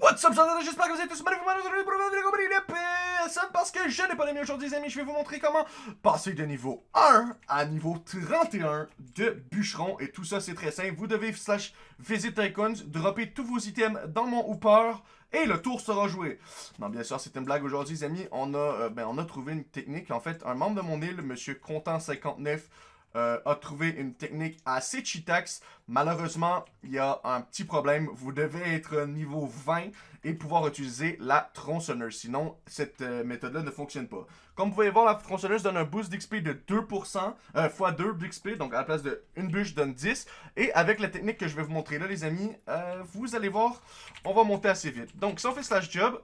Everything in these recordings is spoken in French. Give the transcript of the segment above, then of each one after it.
What's up, j'espère que vous êtes tous mal aujourd'hui pour une personne parce que je n'ai pas les aujourd'hui, les amis. Je vais vous montrer comment passer de niveau 1 à niveau 31 de bûcheron. Et tout ça, c'est très simple. Vous devez slash visit icons, dropper tous vos items dans mon hooper et le tour sera joué. Non, bien sûr, c'est une blague aujourd'hui, les amis. On a, euh, ben, on a trouvé une technique. En fait, un membre de mon île, Monsieur Content59, euh, a trouvé une technique assez cheatax. Malheureusement, il y a un petit problème. Vous devez être niveau 20 et pouvoir utiliser la tronçonneuse. Sinon, cette euh, méthode-là ne fonctionne pas. Comme vous pouvez voir, la tronçonneuse donne un boost d'XP de 2%, euh, fois 2 d'XP. Donc, à la place d'une bûche, donne 10. Et avec la technique que je vais vous montrer là, les amis, vous allez voir, on va monter assez vite. Donc, si on fait slash job,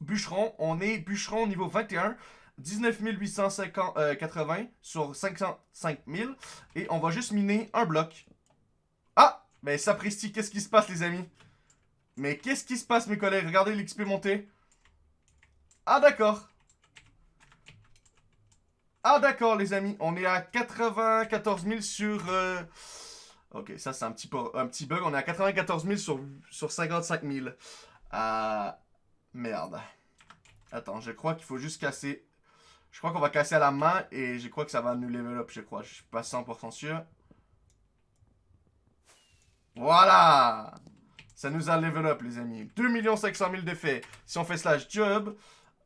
bûcheron, on est bûcheron niveau 21. 19 880 euh, sur 505 000. Et on va juste miner un bloc. Ah! Ben, sapristi, qu'est-ce qui se passe, les amis? Mais qu'est-ce qui se passe, mes collègues? Regardez l'XP monter. Ah, d'accord. Ah, d'accord, les amis. On est à 94 000 sur... Euh, ok, ça, c'est un petit, un petit bug. On est à 94 000 sur, sur 55 000. Ah... Merde. Attends, je crois qu'il faut juste casser je crois qu'on va casser à la main et je crois que ça va nous level up, je crois. Je suis pas 100% sûr. Voilà Ça nous a level up, les amis. 2 500 000 d'effets. Si on fait slash job,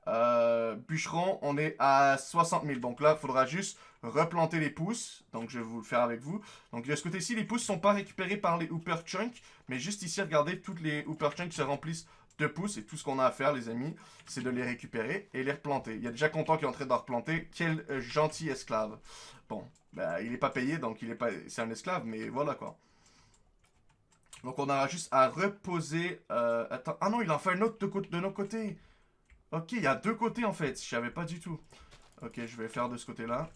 euh, bûcheron, on est à 60 000. Donc là, il faudra juste replanter les pousses. Donc je vais vous le faire avec vous. Donc de ce côté-ci, les pousses sont pas récupérés par les Hooper Chunk. Mais juste ici, regardez, toutes les Hooper Chunk se remplissent de pouces. Et tout ce qu'on a à faire, les amis, c'est de les récupérer et les replanter. Il y a déjà Content qui est en train de replanter. Quel euh, gentil esclave. Bon, ben, il n'est pas payé, donc il est pas, c'est un esclave, mais voilà quoi. Donc on aura juste à reposer... Euh, attends, ah non, il en fait un autre de, de nos côtés. Ok, il y a deux côtés en fait, je savais pas du tout. Ok, je vais faire de ce côté-là.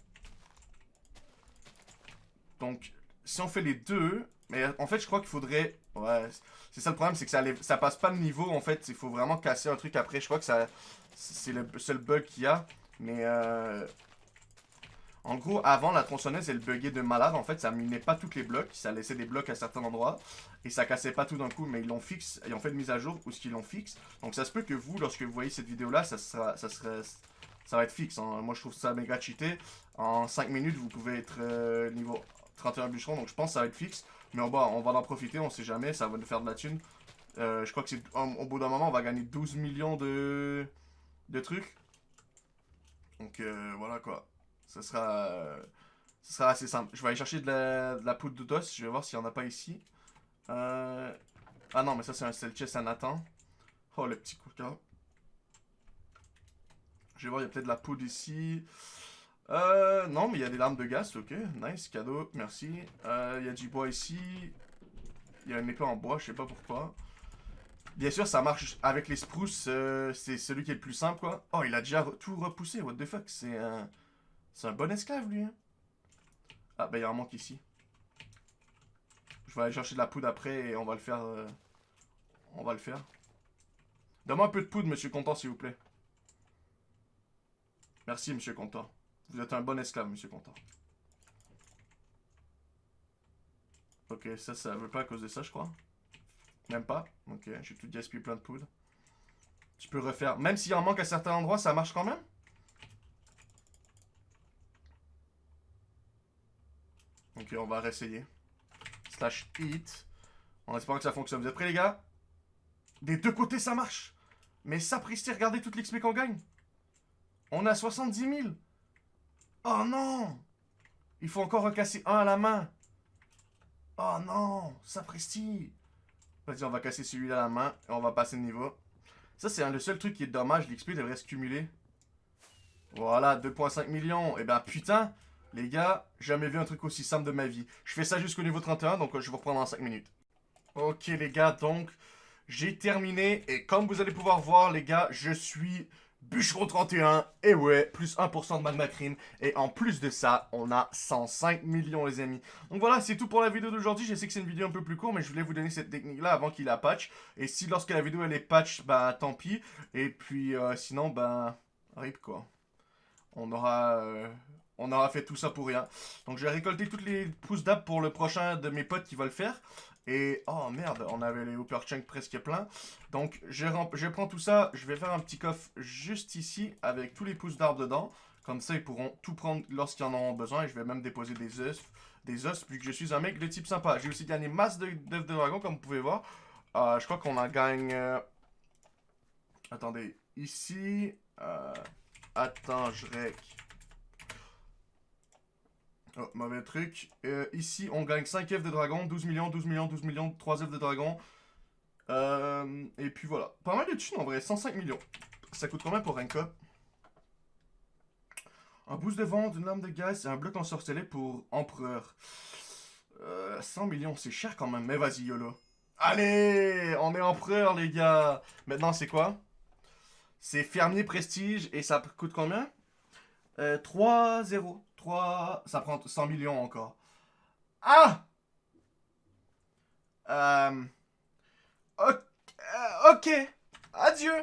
Donc, si on fait les deux... Mais en fait, je crois qu'il faudrait... Ouais, c'est ça le problème, c'est que ça, ça passe pas le niveau, en fait. Il faut vraiment casser un truc après. Je crois que ça c'est le seul bug qu'il y a. Mais, euh... En gros, avant, la tronçonneuse, elle buguait de malade. En fait, ça minait pas tous les blocs. Ça laissait des blocs à certains endroits. Et ça cassait pas tout d'un coup. Mais ils l'ont fixe. Ils ont fait une mise à jour où ce qu'ils l'ont fixe. Donc, ça se peut que vous, lorsque vous voyez cette vidéo-là, ça sera... Ça ça va être fixe. Hein. Moi, je trouve ça méga cheaté. En 5 minutes, vous pouvez être euh, niveau 31 bûcherons. Donc, je pense que ça va être fixe. Mais on va, en profiter, on sait jamais. Ça va nous faire de la thune. Euh, je crois que c'est au bout d'un moment, on va gagner 12 millions de, de trucs. Donc, euh, voilà quoi. Ça sera, sera assez simple. Je vais aller chercher de la, de poudre dos. Je vais voir s'il n'y en a pas ici. Ah non, mais ça, c'est un cell chest à Nathan. Oh, le petit cœur. Je vais voir, il y a peut-être de la poudre ici. Euh, non, mais il y a des lampes de gaz, ok. Nice, cadeau, merci. Euh, il y a du bois ici. Il y a une épée en bois, je sais pas pourquoi. Bien sûr, ça marche avec les spruces. Euh, c'est celui qui est le plus simple, quoi. Oh, il a déjà tout repoussé, what the fuck. C'est un... C'est un bon esclave, lui, hein. Ah, bah, il un manque ici. Je vais aller chercher de la poudre après et on va le faire... Euh, on va le faire. Donne-moi un peu de poudre, monsieur Content, s'il vous plaît. Merci, monsieur Content. Vous êtes un bon esclave, monsieur Content. Ok, ça, ça veut pas à cause de ça, je crois. Même pas Ok, j'ai tout gaspillé plein de poudre. Tu peux refaire. Même s'il en manque à certains endroits, ça marche quand même? Ok, on va réessayer. Slash hit. En espérant que ça fonctionne. Vous êtes prêts, les gars? Des deux côtés, ça marche. Mais ça, sapristi, regardez toute l'XP qu'on gagne. On a 70 000. Oh non Il faut encore recasser un à la main. Oh non Sapristi Vas-y, on va casser celui-là à la main et on va passer le niveau. Ça, c'est le seul truc qui est dommage. L'XP devrait se cumuler. Voilà, 2.5 millions. Et eh ben putain, les gars, jamais vu un truc aussi simple de ma vie. Je fais ça jusqu'au niveau 31, donc je vous reprends dans 5 minutes. Ok les gars, donc j'ai terminé. Et comme vous allez pouvoir voir les gars, je suis Bûcheron 31, et ouais, plus 1% de magma cream. Et en plus de ça, on a 105 millions les amis. Donc voilà, c'est tout pour la vidéo d'aujourd'hui. Je sais que c'est une vidéo un peu plus courte, mais je voulais vous donner cette technique-là avant qu'il la patch. Et si lorsque la vidéo elle est patch, bah tant pis. Et puis euh, sinon, bah rip quoi. On aura... Euh, on aura fait tout ça pour rien. Donc je vais récolter toutes les pousses d'app pour le prochain de mes potes qui va le faire. Et, oh merde, on avait les Hooper Chunk presque plein. Donc, je, prends tout ça, je vais faire un petit coffre juste ici, avec tous les pousses d'arbres dedans. Comme ça, ils pourront tout prendre lorsqu'ils en auront besoin. Et je vais même déposer des os, des os vu que je suis un mec de type sympa. J'ai aussi gagné masse d'œufs de, dragon, comme vous pouvez voir. Euh, je crois qu'on en gagne... Euh, attendez, ici... Euh... Attends, je rec. Oh, mauvais truc. Euh, ici, on gagne 5 F de dragon, 12 millions, 12 millions, 12 millions, 3 F de dragon. Euh, et puis voilà. Pas mal de thunes en vrai, 105 millions. Ça coûte combien pour un cop? Un boost de vente, une lame de gaz et un bloc ensorcelé pour empereur. 100 euh, millions, c'est cher quand même, mais vas-y YOLO. Allez, on est empereur les gars. Maintenant c'est quoi? C'est fermier prestige et ça coûte combien? 3-0. 3... Ça prend 100 millions encore. Ah euh... Ok. Adieu